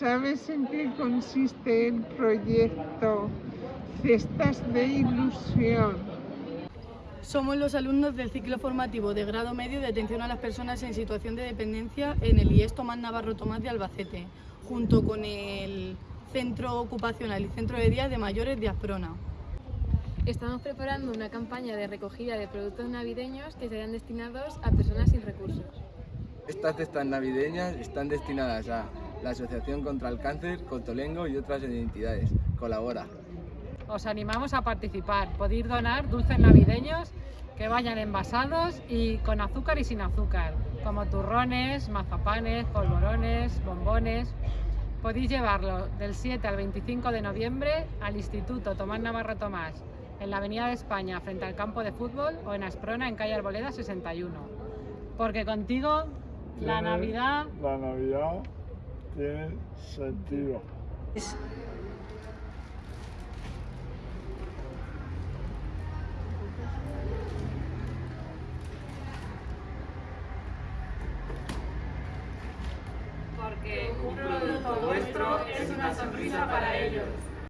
¿Sabes en qué consiste el proyecto Cestas de Ilusión? Somos los alumnos del ciclo formativo de grado medio de atención a las personas en situación de dependencia en el IES Tomás Navarro Tomás de Albacete, junto con el Centro Ocupacional y Centro de Día de Mayores de Asprona. Estamos preparando una campaña de recogida de productos navideños que serán destinados a personas sin recursos. Estas cestas navideñas están destinadas a la Asociación contra el Cáncer, Cotolengo y otras entidades. Colabora. Os animamos a participar. Podéis donar dulces navideños que vayan envasados y con azúcar y sin azúcar, como turrones, mazapanes, polvorones, bombones. Podéis llevarlo del 7 al 25 de noviembre al Instituto Tomás Navarro Tomás, en la Avenida de España, frente al campo de fútbol, o en Asprona, en calle Arboleda 61. Porque contigo la Navidad La Navidad tiene sentido. porque un producto vuestro es una sonrisa para ellos.